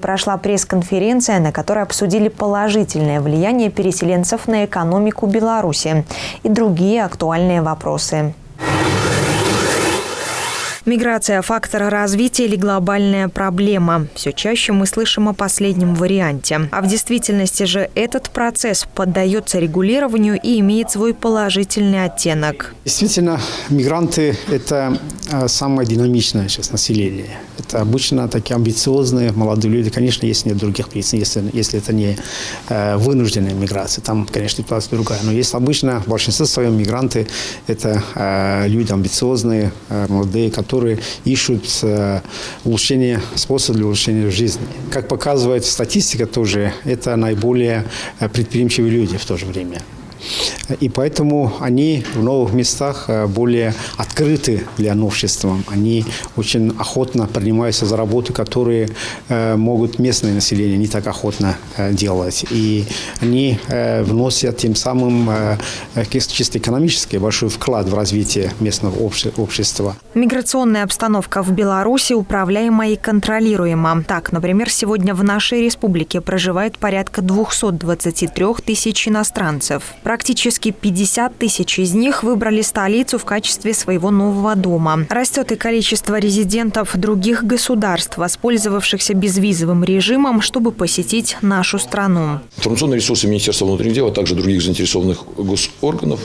Прошла пресс-конференция, на которой обсудили положительное влияние переселенцев на экономику Беларуси и другие актуальные вопросы. Миграция – фактор развития или глобальная проблема? Все чаще мы слышим о последнем варианте. А в действительности же этот процесс поддается регулированию и имеет свой положительный оттенок. Действительно, мигранты – это а, самое динамичное сейчас население. Это обычно такие амбициозные молодые люди. Конечно, есть нет других причин, если, если это не э, вынужденная миграция. Там, конечно, ситуация другая. Но есть обычно, в большинстве своем мигранты – это э, люди амбициозные, э, молодые, которые которые ищут э, улучшение, способ для улучшения жизни. Как показывает статистика тоже, это наиболее э, предприимчивые люди в то же время. И поэтому они в новых местах э, более открыты для новшества. Они очень охотно принимаются за работы, которые э, могут местное население не так охотно э, делать. И они вносят тем самым чисто экономический большой вклад в развитие местного общества. Миграционная обстановка в Беларуси управляема и контролируема. Так, например, сегодня в нашей республике проживает порядка 223 тысяч иностранцев. Практически 50 тысяч из них выбрали столицу в качестве своего нового дома. Растет и количество резидентов других государств, воспользовавшихся безвизовым режимом, чтобы посетить нашу страну. Информационные ресурсы Министерства внутренних дел, а также других заинтересованных госорганов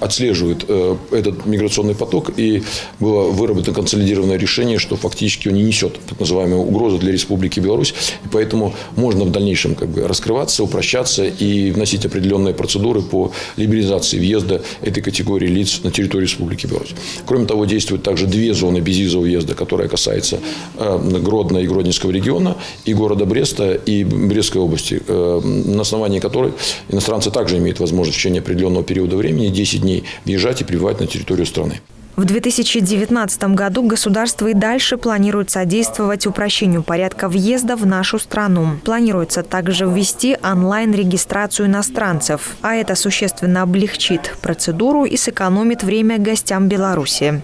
отслеживают э, этот миграционный поток. И было выработано консолидированное решение, что фактически он не несет так называемую угрозу для Республики Беларусь. И поэтому можно в дальнейшем как бы раскрываться, упрощаться и вносить определенные процедуры по либерализации въезда этой категории лиц на территорию Республики Беларусь. Кроме того, действуют также две зоны безвизового въезда, которая касается э, Гродно и Гродненского региона, и города Бреста, и Брестской области, э, на основании которой иностранцы также имеют возможность в течение определенного периода времени, 10 дней, въезжать и прибывать на территорию страны. В 2019 году государство и дальше планирует содействовать упрощению порядка въезда в нашу страну. Планируется также ввести онлайн-регистрацию иностранцев, а это существенно облегчит процедуру и сэкономит время гостям Беларуси.